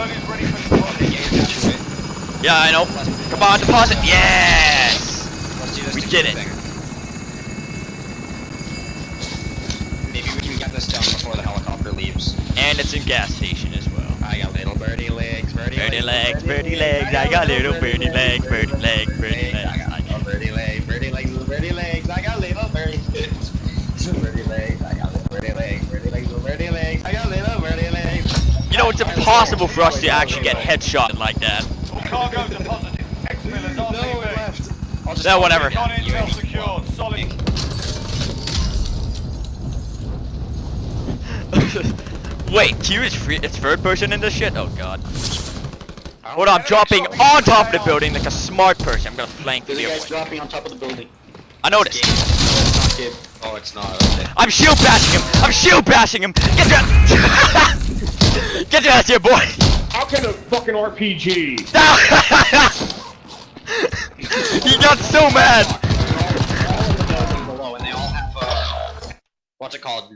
Yeah, get to it. Yeah, I know. Come on, deposit. Yes! Let's do this We did it. Maybe we can get this done before the helicopter leaves. And it's in gas station as well. I got little birdie legs, birdie, Birdie legs, birdie legs. I got little birdie legs, birdie legs, birdie legs. I got little birdie legs, birdie legs, little birdie legs. I got little birdie legs. Little birdie legs. I got little birdie legs, birdie legs, little birdie legs. I got little birdie legs. You know, it's impossible for us to actually get headshot like that. Cargo deposited. X-Millers No, it RTV. left. I'll just Yeah, whatever. Con intel secured. Solid. Wait, Q is free. It's third person in this shit. Oh god. Hold on, I'm dropping on top of the building like a smart person. I'm gonna flank the There's a dropping on top of the building. I noticed. It's not kid. Oh, it's not. Okay. I'm shield bashing him. I'm shield bashing him. Get that. Get your ass here, boy. How can a fucking RPG? he got so mad. All in the building below, and they all have uh, what's it called?